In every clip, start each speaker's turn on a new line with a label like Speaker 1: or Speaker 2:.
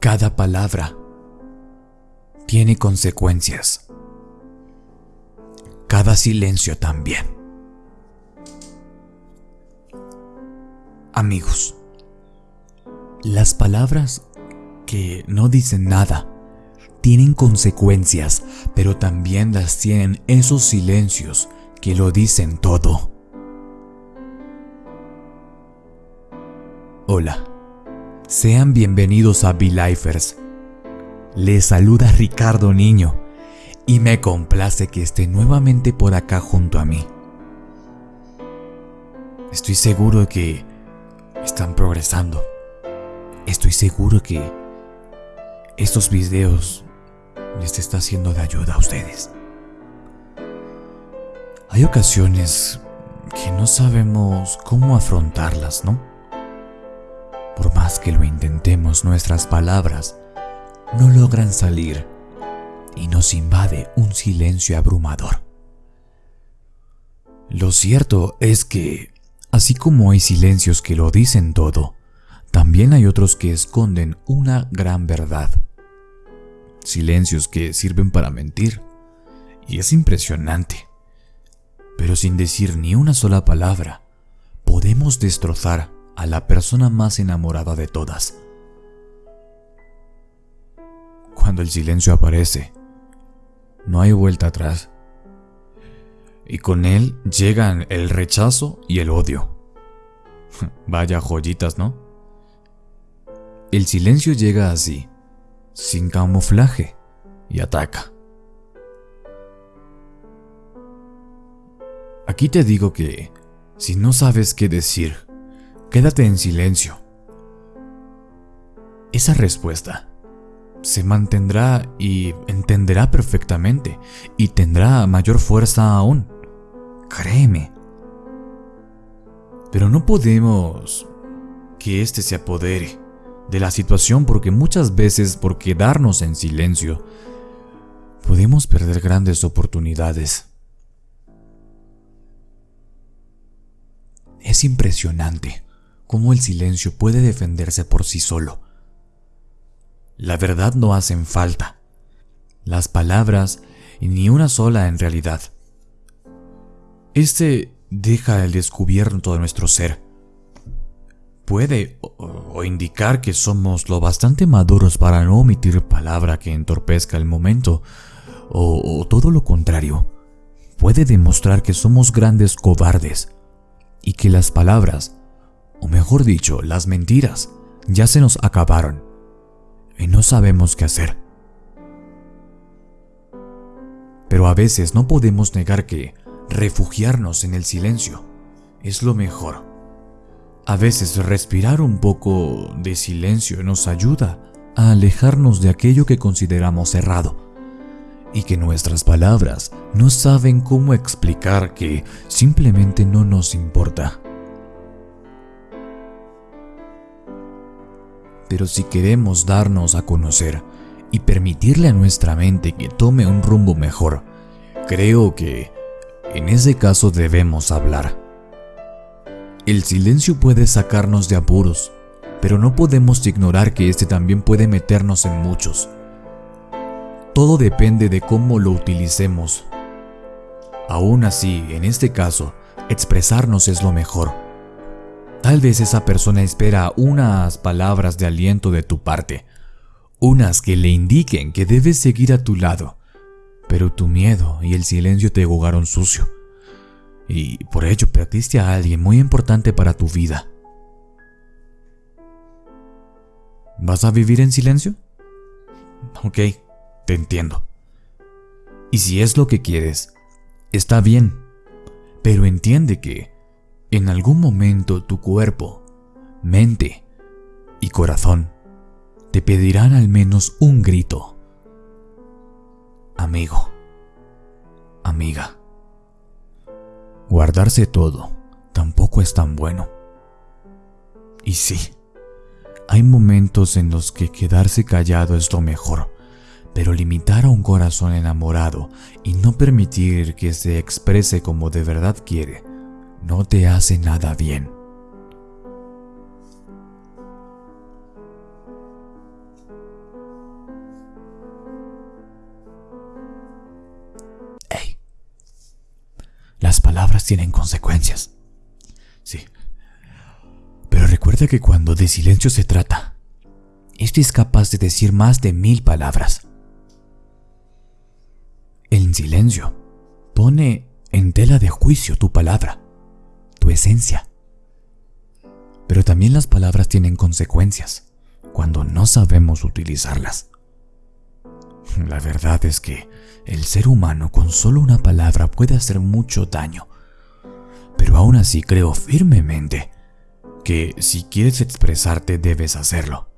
Speaker 1: Cada palabra tiene consecuencias. Cada silencio también. Amigos, las palabras que no dicen nada tienen consecuencias, pero también las tienen esos silencios que lo dicen todo. Hola, sean bienvenidos a Be-Lifers. Les saluda Ricardo Niño y me complace que esté nuevamente por acá junto a mí. Estoy seguro que están progresando. Estoy seguro que estos videos les está siendo de ayuda a ustedes. Hay ocasiones que no sabemos cómo afrontarlas, ¿no? Por más que lo intentemos, nuestras palabras no logran salir y nos invade un silencio abrumador. Lo cierto es que, así como hay silencios que lo dicen todo, también hay otros que esconden una gran verdad. Silencios que sirven para mentir. Y es impresionante. Pero sin decir ni una sola palabra, podemos destrozar a la persona más enamorada de todas. Cuando el silencio aparece, no hay vuelta atrás. Y con él llegan el rechazo y el odio. Vaya joyitas, ¿no? El silencio llega así, sin camuflaje, y ataca. Aquí te digo que, si no sabes qué decir, quédate en silencio. Esa respuesta se mantendrá y entenderá perfectamente y tendrá mayor fuerza aún. Créeme. Pero no podemos que éste se apodere de la situación porque muchas veces por quedarnos en silencio podemos perder grandes oportunidades. Es impresionante cómo el silencio puede defenderse por sí solo la verdad no hacen falta. Las palabras, ni una sola en realidad. Este deja el descubierto de nuestro ser. Puede o, indicar que somos lo bastante maduros para no omitir palabra que entorpezca el momento, o todo lo contrario. Puede demostrar que somos grandes cobardes y que las palabras, o mejor dicho, las mentiras, ya se nos acabaron y no sabemos qué hacer. Pero a veces no podemos negar que refugiarnos en el silencio es lo mejor. A veces respirar un poco de silencio nos ayuda a alejarnos de aquello que consideramos errado y que nuestras palabras no saben cómo explicar que simplemente no nos importa. Pero si queremos darnos a conocer y permitirle a nuestra mente que tome un rumbo mejor, creo que en ese caso debemos hablar. El silencio puede sacarnos de apuros, pero no podemos ignorar que este también puede meternos en muchos. Todo depende de cómo lo utilicemos. Aún así, en este caso, expresarnos es lo mejor Tal vez esa persona espera unas palabras de aliento de tu parte, unas que le indiquen que debes seguir a tu lado, pero tu miedo y el silencio te jugaron sucio, y por ello perdiste a alguien muy importante para tu vida. ¿Vas a vivir en silencio? Ok, te entiendo. Y si es lo que quieres, está bien, pero entiende que en algún momento tu cuerpo, mente y corazón te pedirán al menos un grito. Amigo, amiga, guardarse todo tampoco es tan bueno. Y sí, hay momentos en los que quedarse callado es lo mejor, pero limitar a un corazón enamorado y no permitir que se exprese como de verdad quiere no te hace nada bien. Hey, las palabras tienen consecuencias. Sí. Pero recuerda que cuando de silencio se trata, este es capaz de decir más de mil palabras. El silencio pone en tela de juicio tu palabra esencia. Pero también las palabras tienen consecuencias cuando no sabemos utilizarlas. La verdad es que el ser humano con solo una palabra puede hacer mucho daño. Pero aún así creo firmemente que si quieres expresarte debes hacerlo,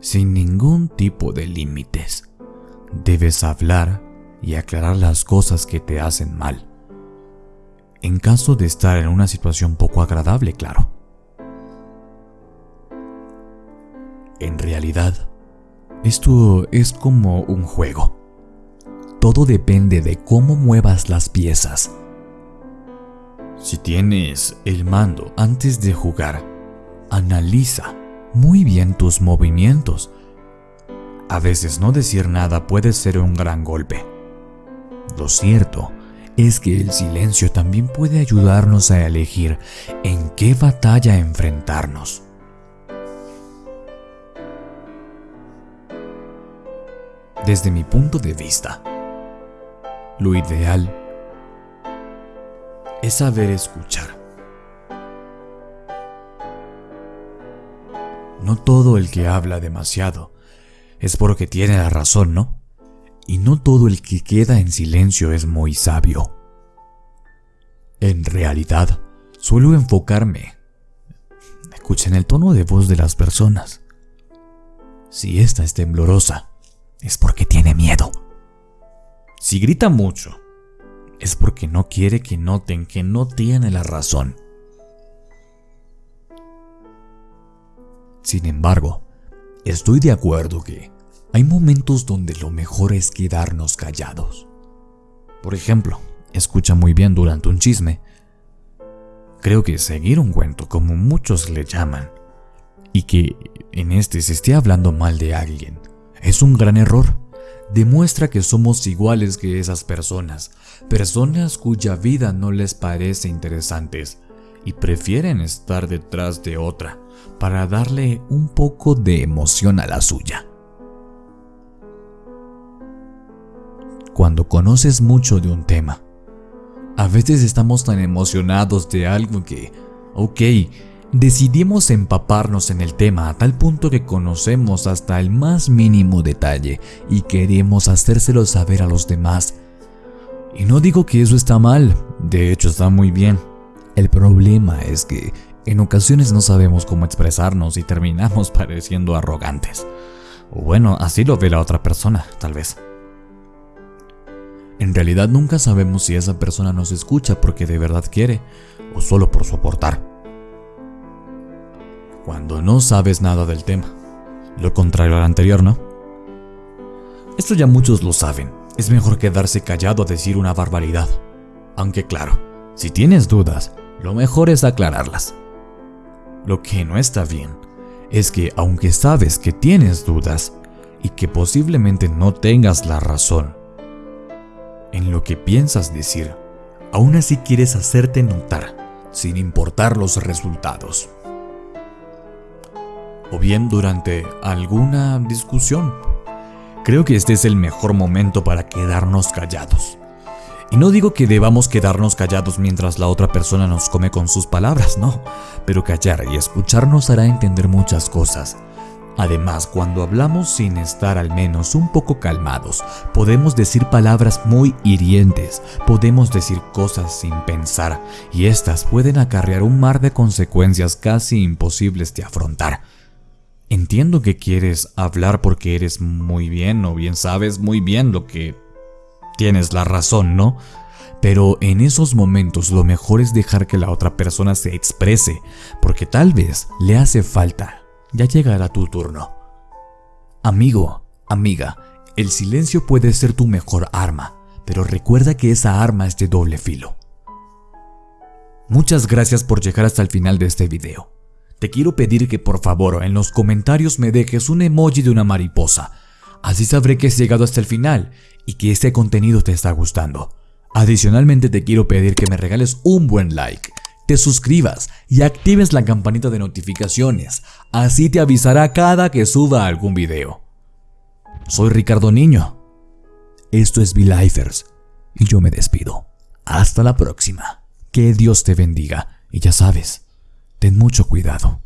Speaker 1: sin ningún tipo de límites. Debes hablar y aclarar las cosas que te hacen mal. En caso de estar en una situación poco agradable, claro. En realidad, esto es como un juego. Todo depende de cómo muevas las piezas. Si tienes el mando antes de jugar, analiza muy bien tus movimientos. A veces no decir nada puede ser un gran golpe. Lo cierto es que el silencio también puede ayudarnos a elegir en qué batalla enfrentarnos. Desde mi punto de vista, lo ideal es saber escuchar. No todo el que habla demasiado es porque tiene la razón, ¿no? Y no todo el que queda en silencio es muy sabio. En realidad, suelo enfocarme. Escuchen el tono de voz de las personas. Si esta es temblorosa, es porque tiene miedo. Si grita mucho, es porque no quiere que noten que no tiene la razón. Sin embargo, estoy de acuerdo que hay momentos donde lo mejor es quedarnos callados. Por ejemplo, escucha muy bien durante un chisme. Creo que seguir un cuento, como muchos le llaman, y que en este se esté hablando mal de alguien, es un gran error. Demuestra que somos iguales que esas personas, personas cuya vida no les parece interesantes y prefieren estar detrás de otra para darle un poco de emoción a la suya. Cuando conoces mucho de un tema, a veces estamos tan emocionados de algo que, ok, Decidimos empaparnos en el tema a tal punto que conocemos hasta el más mínimo detalle y queremos hacérselo saber a los demás. Y no digo que eso está mal, de hecho está muy bien. El problema es que en ocasiones no sabemos cómo expresarnos y terminamos pareciendo arrogantes. O bueno, así lo ve la otra persona, tal vez. En realidad nunca sabemos si esa persona nos escucha porque de verdad quiere o solo por soportar cuando no sabes nada del tema. Lo contrario al anterior, ¿no? Esto ya muchos lo saben. Es mejor quedarse callado a decir una barbaridad. Aunque claro, si tienes dudas, lo mejor es aclararlas. Lo que no está bien es que aunque sabes que tienes dudas y que posiblemente no tengas la razón en lo que piensas decir, aún así quieres hacerte notar sin importar los resultados o bien durante alguna discusión. Creo que este es el mejor momento para quedarnos callados. Y no digo que debamos quedarnos callados mientras la otra persona nos come con sus palabras, no, pero callar y escuchar nos hará entender muchas cosas. Además, cuando hablamos sin estar al menos un poco calmados, podemos decir palabras muy hirientes, podemos decir cosas sin pensar, y estas pueden acarrear un mar de consecuencias casi imposibles de afrontar. Entiendo que quieres hablar porque eres muy bien o bien sabes muy bien lo que tienes la razón, ¿no? Pero en esos momentos lo mejor es dejar que la otra persona se exprese, porque tal vez le hace falta. Ya llegará tu turno. Amigo, amiga, el silencio puede ser tu mejor arma, pero recuerda que esa arma es de doble filo. Muchas gracias por llegar hasta el final de este video. Te quiero pedir que por favor en los comentarios me dejes un emoji de una mariposa. Así sabré que has llegado hasta el final y que este contenido te está gustando. Adicionalmente te quiero pedir que me regales un buen like, te suscribas y actives la campanita de notificaciones, así te avisará cada que suba algún video. Soy Ricardo Niño. Esto es V-Lifers y yo me despido. Hasta la próxima. Que Dios te bendiga y ya sabes, ten mucho cuidado.